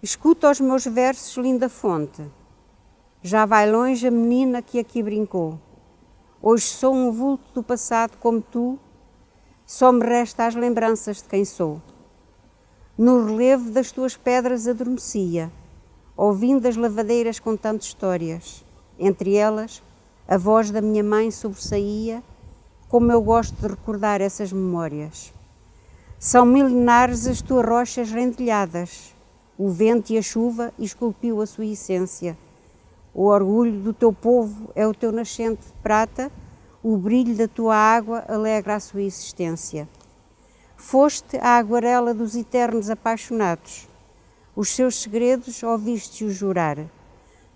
Escuta os meus versos, linda fonte. Já vai longe a menina que aqui brincou. Hoje sou um vulto do passado como tu, só me resta as lembranças de quem sou. No relevo das tuas pedras adormecia, ouvindo as lavadeiras contando histórias. Entre elas, a voz da minha mãe sobressaía, como eu gosto de recordar essas memórias. São milenares as tuas rochas rendilhadas, o vento e a chuva esculpiu a sua essência. O orgulho do teu povo é o teu nascente de prata, o brilho da tua água alegra a sua existência. Foste a aguarela dos eternos apaixonados, os seus segredos ouviste-os jurar.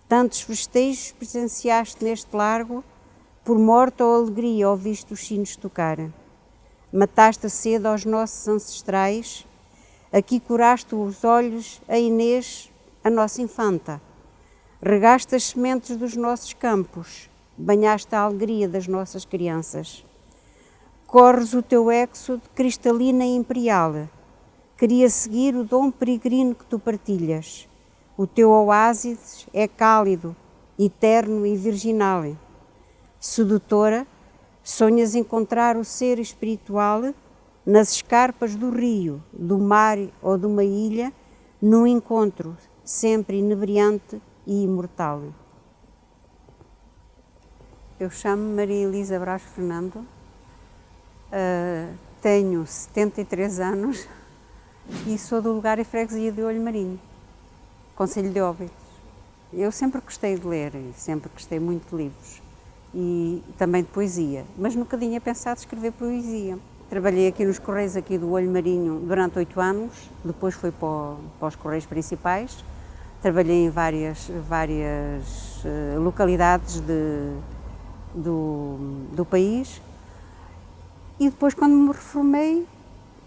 Tantos festejos presenciaste neste largo, por morte ou alegria ouviste os sinos tocar. Mataste a sede aos nossos ancestrais, aqui curaste os olhos a Inês, a nossa infanta. Regaste as sementes dos nossos campos, banhaste a alegria das nossas crianças. Corres o teu éxodo cristalina e imperial. Queria seguir o dom peregrino que tu partilhas. O teu oásis é cálido, eterno e virginal. Sedutora, sonhas encontrar o ser espiritual nas escarpas do rio, do mar ou de uma ilha, num encontro sempre inebriante e imortal. Eu chamo-me Maria Elisa Brás Fernando, uh, tenho 73 anos e sou do lugar e freguesia de Olho Marinho, Conselho de Óbidos. Eu sempre gostei de ler, sempre gostei muito de livros e também de poesia, mas nunca tinha pensado escrever poesia. Trabalhei aqui nos Correios aqui do Olho Marinho durante oito anos, depois fui para, para os Correios Principais, trabalhei em várias, várias uh, localidades de, do, do país e depois quando me reformei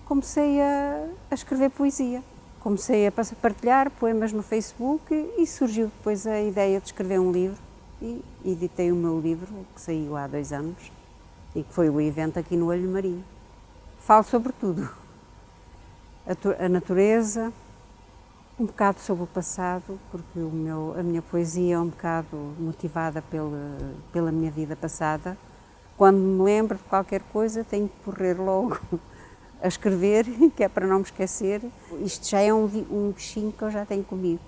comecei a, a escrever poesia. Comecei a partilhar poemas no Facebook e surgiu depois a ideia de escrever um livro e editei o meu livro, que saiu há dois anos e que foi o evento aqui no Olho Marinho. Falo sobre tudo, a, a natureza, um bocado sobre o passado, porque o meu, a minha poesia é um bocado motivada pela, pela minha vida passada. Quando me lembro de qualquer coisa, tenho que correr logo a escrever, que é para não me esquecer. Isto já é um, um bichinho que eu já tenho comigo.